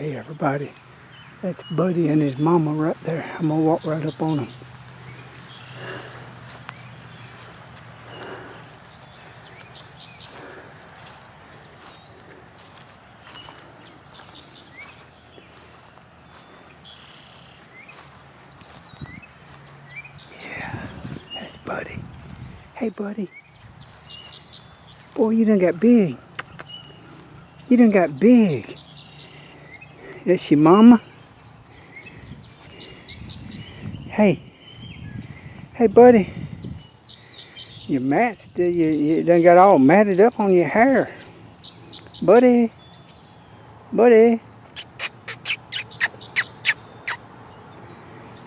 Hey everybody, that's Buddy and his mama right there. I'm gonna walk right up on them. Yeah, that's Buddy. Hey Buddy. Boy, you done got big. You done got big. Your mama. Hey. Hey, buddy. Your mats, you, you done got all matted up on your hair. Buddy. Buddy.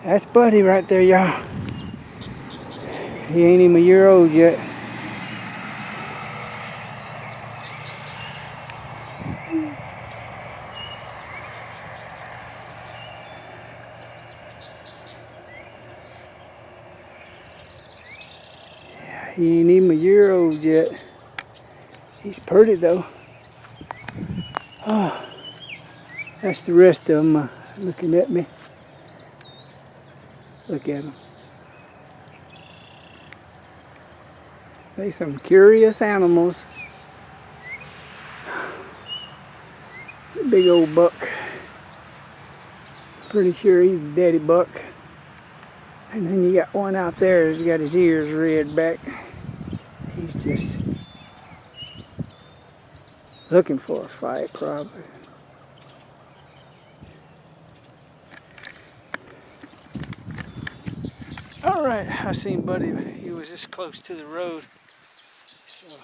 That's Buddy right there, y'all. He ain't even a year old yet. He ain't even a year old yet. He's pretty though. Oh, that's the rest of them uh, looking at me. Look at them. They some curious animals. It's a big old buck. Pretty sure he's a daddy buck. And then you got one out there who's got his ears red back. He's just looking for a fight, probably. All right, I seen Buddy. He was this close to the road. So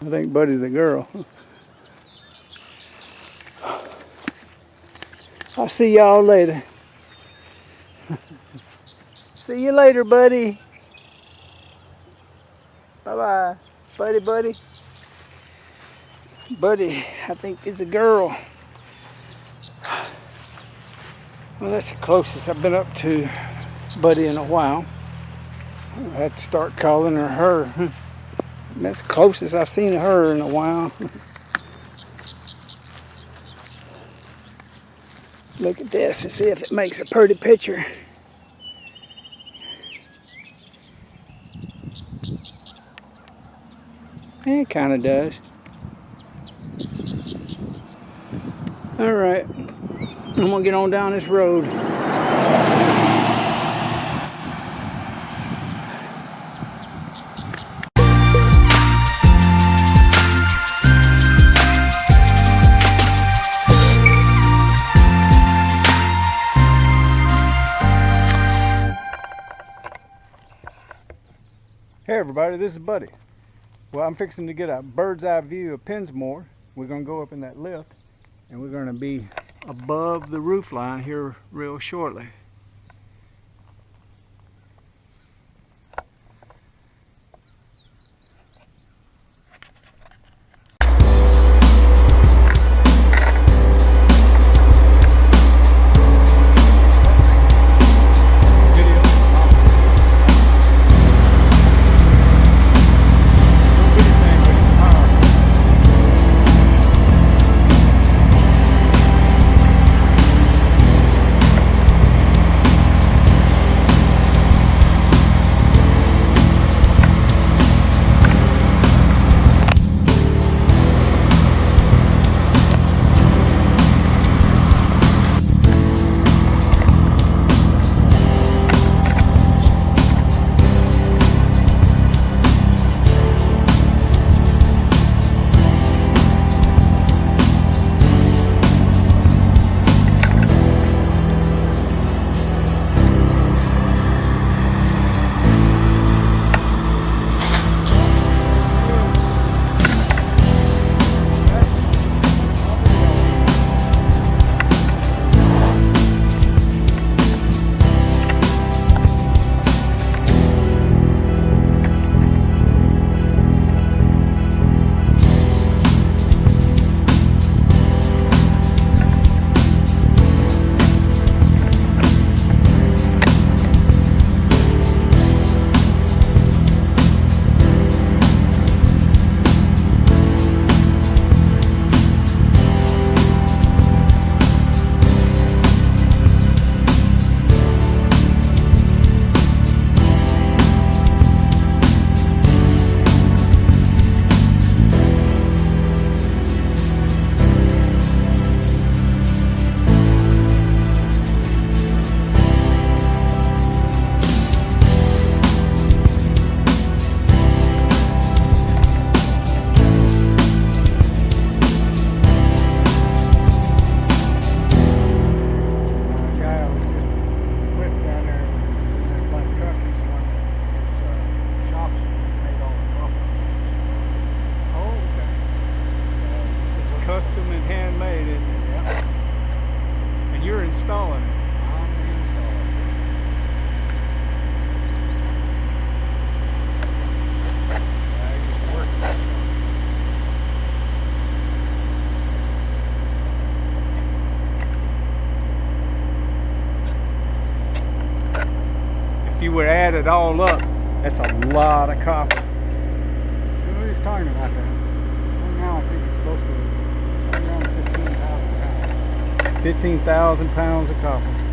I think Buddy's a girl. I'll see y'all later. see you later, buddy. Bye-bye. Buddy, buddy. Buddy, I think it's a girl. Well, that's the closest I've been up to Buddy in a while. I had to start calling her her. That's the closest I've seen her in a while. Look at this and see if it makes a pretty picture. It kind of does. All right, I'm gonna get on down this road. Hey everybody, this is Buddy. Well, I'm fixing to get a bird's eye view of Pensmore. We're gonna go up in that lift and we're gonna be above the roof line here real shortly. It all up, that's a lot of copper. Who is talking about that? Right now, I think it's close to around 15,000 pounds. 15,000 pounds of copper.